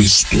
Cristo.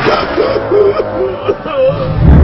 Ha ha ha ha ha!